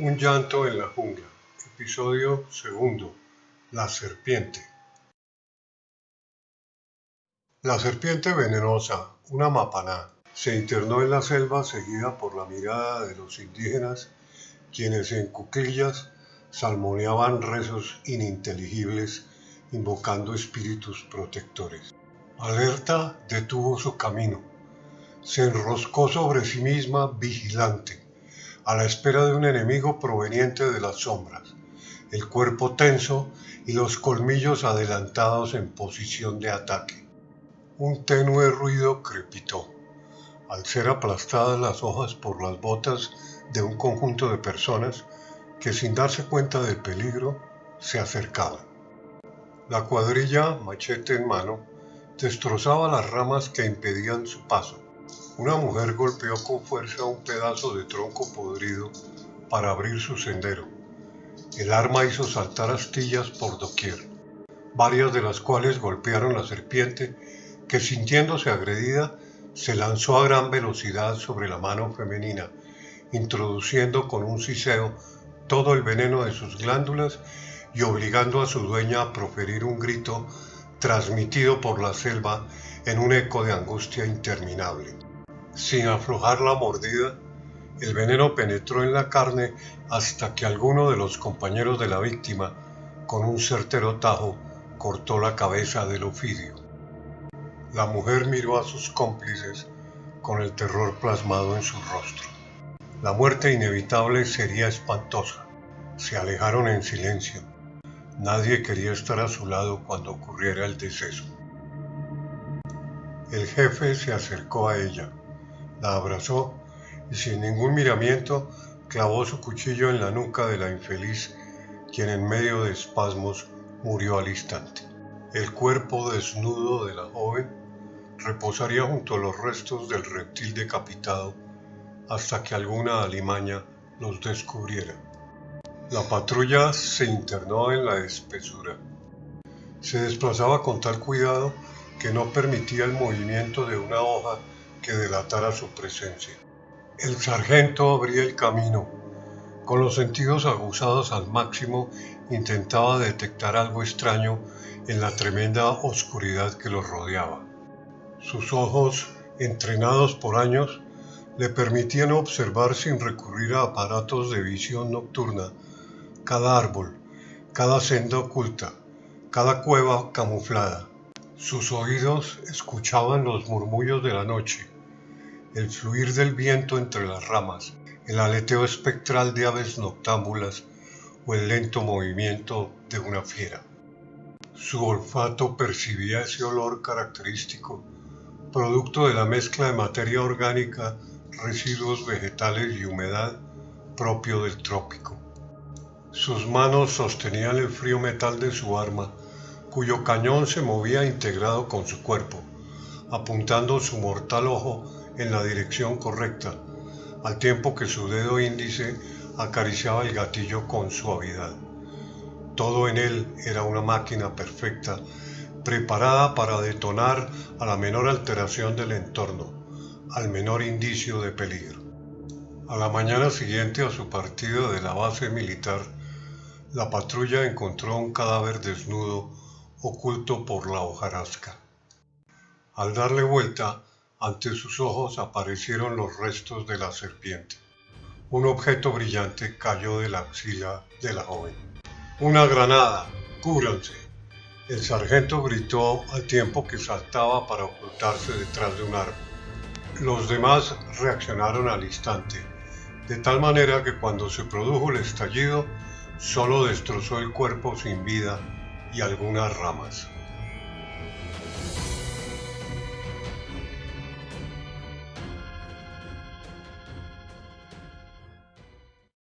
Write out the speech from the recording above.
Un llanto en la jungla. Episodio segundo. La serpiente. La serpiente venenosa, una mapaná, se internó en la selva seguida por la mirada de los indígenas, quienes en cuclillas salmoneaban rezos ininteligibles invocando espíritus protectores. Alerta detuvo su camino. Se enroscó sobre sí misma vigilante a la espera de un enemigo proveniente de las sombras, el cuerpo tenso y los colmillos adelantados en posición de ataque. Un tenue ruido crepitó, al ser aplastadas las hojas por las botas de un conjunto de personas que sin darse cuenta del peligro se acercaban. La cuadrilla, machete en mano, destrozaba las ramas que impedían su paso una mujer golpeó con fuerza un pedazo de tronco podrido para abrir su sendero. El arma hizo saltar astillas por doquier, varias de las cuales golpearon la serpiente, que sintiéndose agredida, se lanzó a gran velocidad sobre la mano femenina, introduciendo con un siseo todo el veneno de sus glándulas y obligando a su dueña a proferir un grito transmitido por la selva en un eco de angustia interminable. Sin aflojar la mordida, el veneno penetró en la carne hasta que alguno de los compañeros de la víctima, con un certero tajo, cortó la cabeza del ofidio. La mujer miró a sus cómplices con el terror plasmado en su rostro. La muerte inevitable sería espantosa. Se alejaron en silencio. Nadie quería estar a su lado cuando ocurriera el deceso. El jefe se acercó a ella la abrazó y sin ningún miramiento clavó su cuchillo en la nuca de la infeliz, quien en medio de espasmos murió al instante. El cuerpo desnudo de la joven reposaría junto a los restos del reptil decapitado hasta que alguna alimaña los descubriera. La patrulla se internó en la espesura. Se desplazaba con tal cuidado que no permitía el movimiento de una hoja que delatara su presencia. El sargento abría el camino. Con los sentidos aguzados al máximo, intentaba detectar algo extraño en la tremenda oscuridad que los rodeaba. Sus ojos, entrenados por años, le permitían observar sin recurrir a aparatos de visión nocturna cada árbol, cada senda oculta, cada cueva camuflada. Sus oídos escuchaban los murmullos de la noche, el fluir del viento entre las ramas, el aleteo espectral de aves noctámbulas o el lento movimiento de una fiera. Su olfato percibía ese olor característico, producto de la mezcla de materia orgánica, residuos vegetales y humedad propio del trópico. Sus manos sostenían el frío metal de su arma, cuyo cañón se movía integrado con su cuerpo, apuntando su mortal ojo en la dirección correcta, al tiempo que su dedo índice acariciaba el gatillo con suavidad. Todo en él era una máquina perfecta, preparada para detonar a la menor alteración del entorno, al menor indicio de peligro. A la mañana siguiente a su partida de la base militar, la patrulla encontró un cadáver desnudo oculto por la hojarasca. Al darle vuelta, ante sus ojos aparecieron los restos de la serpiente. Un objeto brillante cayó de la axila de la joven. Una granada, cúbranse. El sargento gritó al tiempo que saltaba para ocultarse detrás de un árbol. Los demás reaccionaron al instante, de tal manera que cuando se produjo el estallido, solo destrozó el cuerpo sin vida y algunas ramas.